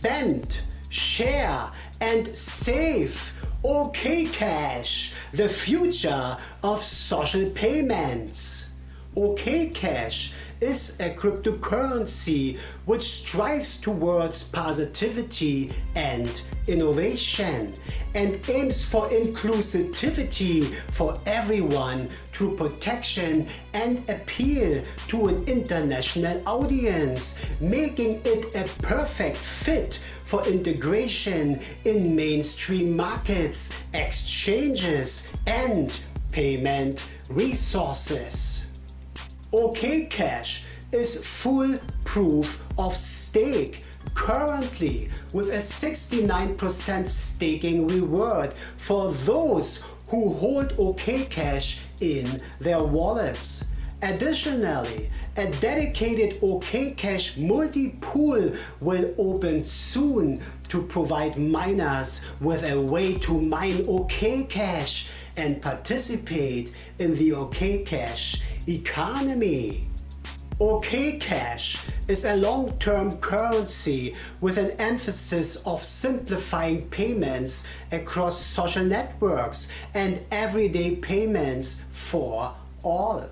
spend, share and save OKCash, the future of social payments. OKCash is a cryptocurrency which strives towards positivity and innovation and aims for inclusivity for everyone through protection and appeal to an international audience, making it a perfect fit for integration in mainstream markets, exchanges and payment resources. OKCash is full proof of stake currently with a 69% staking reward for those who hold OKCash in their wallets. Additionally, a dedicated OKCash multi-pool will open soon to provide miners with a way to mine OKCash and participate in the OKCash economy. OKCash is a long-term currency with an emphasis of simplifying payments across social networks and everyday payments for all.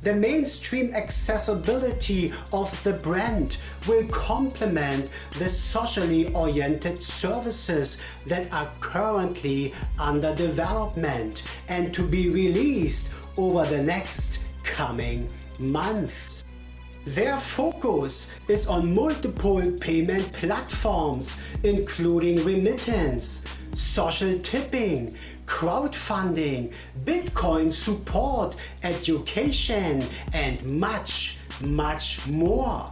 The mainstream accessibility of the brand will complement the socially oriented services that are currently under development and to be released over the next coming months. Their focus is on multiple payment platforms including remittance, social tipping, crowdfunding, Bitcoin support, education and much, much more.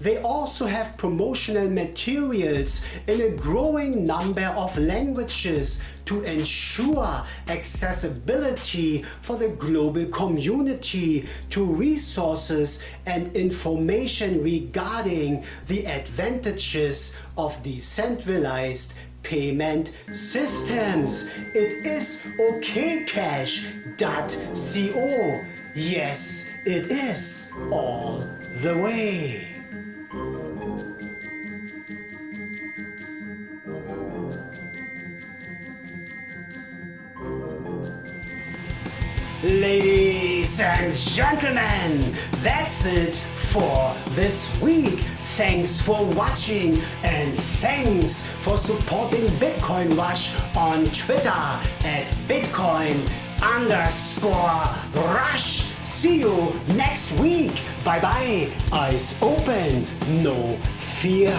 They also have promotional materials in a growing number of languages to ensure accessibility for the global community to resources and information regarding the advantages of decentralized payment systems. It is okcash.co. Yes, it is all the way. Ladies and gentlemen, that's it for this week. Thanks for watching and thanks for supporting Bitcoin Rush on Twitter at Bitcoin underscore Rush. See you next week. Bye bye. Eyes open, no fear.